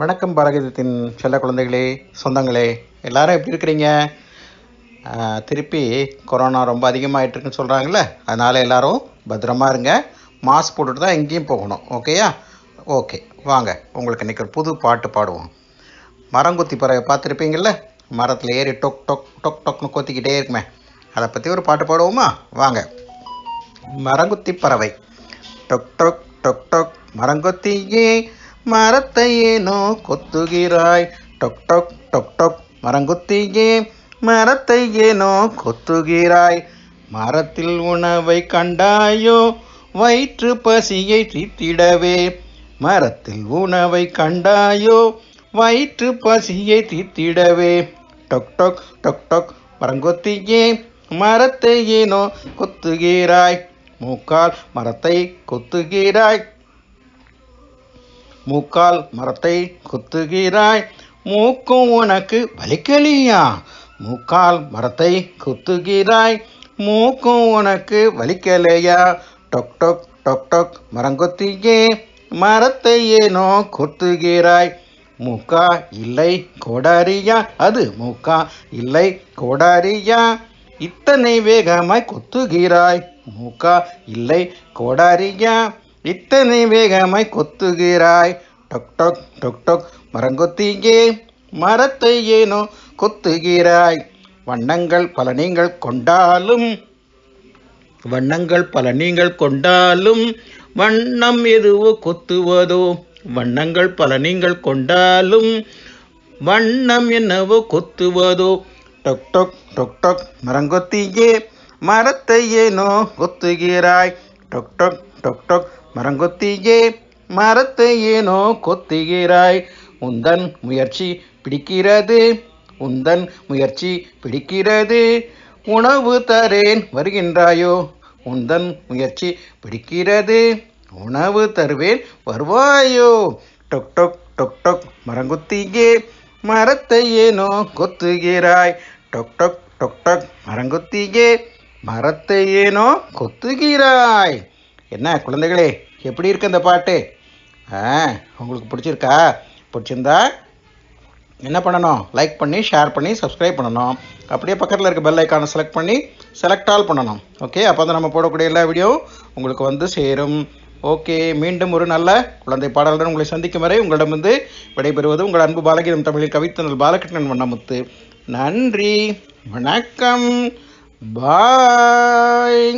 வணக்கம் பாரகதத்தின் செல்ல குழந்தைகளே சொந்தங்களே எல்லாரும் எப்படி இருக்கிறீங்க? திருப்பி கொரோனா ரொம்ப அதிகமாகிட்டுருக்குன்னு இருக்குன்னு அதனால் எல்லாரும் பத்திரமா இருங்க. மாஸ்க் போட்டுட்டு தான் எங்கேயும் போகணும் ஓகேயா ஓகே வாங்க உங்களுக்கு இன்றைக்கி ஒரு புது பாட்டு பாடுவோம். மரங்குத்தி பறவை பார்த்துருப்பீங்கள்ல மரத்தில் ஏறி டொக் டொக் டொக் டொக்னு கொத்திக்கிட்டே இருக்குமே. அதை பற்றி ஒரு பாட்டு பாடுவோமா? வாங்க. மரங்குத்தி பறவை. டொக் டொக் டொக் டொக். மரங்கொத்தியே மரத்தை ஏனோ கொத்துகிறாய். டொக் டொக் டொக் டொக் மரங்குத்தியே. மரத்தை ஏனோ கொத்துகிறாய். மரத்தில் உணவை கண்டாயோ? வயிற்று பசியை தீர்த்திடவே. மரத்தில் உணவை கண்டாயோ? வயிற்று பசியை தீர்த்திடவே. டொக் டொக் டொக் டொக் மரங்கொத்தியே. மரத்தை ஏனோ கொத்துகிறாய். மூக்கால் மரத்தை கொத்துகிறாய். மூக்கால் மரத்தை குத்துகிறாய். மூக்கும் உனக்கு வலிக்கலியா? மூக்கால் மரத்தை குத்துகிறாய். மூக்கும் உனக்கு வலிக்கலையா? டொக் டொக் டொக் டொக் மரங்கொத்தியே மரத்தை ஏனோ கொத்துகிறாய். மூக்கா இல்லை கோடாரியா? அது மூக்கா இல்லை கோடாரியா? இத்தனை வேகமாய் கொத்துகிறாய். மூக்கா இல்லை கோடாரியா? இத்தனை வேகமாய் கொத்துகிறாய். டொக் டொக் டொக் டொக். மரங்கொத்தியே மரத்தை ஏனோ கொத்துகிறாய். வண்ணங்கள் பல நீங்கள் கொண்டாலும் வண்ணங்கள் பல நீங்கள் கொண்டாலும் வண்ணம் எதுவோ கொத்துவதோ. வண்ணங்கள் பல நீங்கள் கொண்டாலும் வண்ணம் என்னவோ கொத்துவதோ. டொக் டொக் டொக் டொக். மரங்கொத்தியே மரத்தை ஏனோ கொத்துகிறாய். டொக் டொக் டொக் டொக் மரங்கொத்தியே மரத்தை ஏனோ கொத்துகிறாய். உந்தன் முயற்சி பிடிக்கிறது உந்தன் முயற்சி பிடிக்கிறது. உணவு தரேன் வருகின்றாயோ உந்தன் முயற்சி பிடிக்கிறது. உணவு தருவேன் வருவாயோ. டொக் டொக் டொக் டொக் மரங்குத்தியே மரத்தை ஏனோ கொத்துகிறாய். டொக் டொக் டொக் டொக் மரங்குத்தியே மரத்தை ஏனோ கொத்துகிறாய். என்ன குழந்தைகளே எப்படி இருக்கு அந்த பாட்டு? ஆ உங்களுக்கு பிடிச்சிருக்கா? பிடிச்சிருந்தா என்ன பண்ணணும்? லைக் பண்ணி ஷேர் பண்ணி சப்ஸ்கிரைப் பண்ணணும். அப்படியே பக்கத்தில் இருக்க பெல் ஐக்கானை செலக்ட் பண்ணி செலக்ட் ஆல் பண்ணணும். ஓகே அப்போ தான் நம்ம போடக்கூடிய எல்லா வீடியோ உங்களுக்கு வந்து சேரும். ஓகே மீண்டும் ஒரு நல்ல குழந்தை பாடலுடன் உங்களை சந்திக்கும் வரை உங்களிடமிருந்து விடைபெறுவது உங்கள் அன்பு பாலகீதம் தமிழில் கவித்தனல் பாலகிருஷ்ணன் வண்ணமுத்து. நன்றி. வணக்கம். பாய்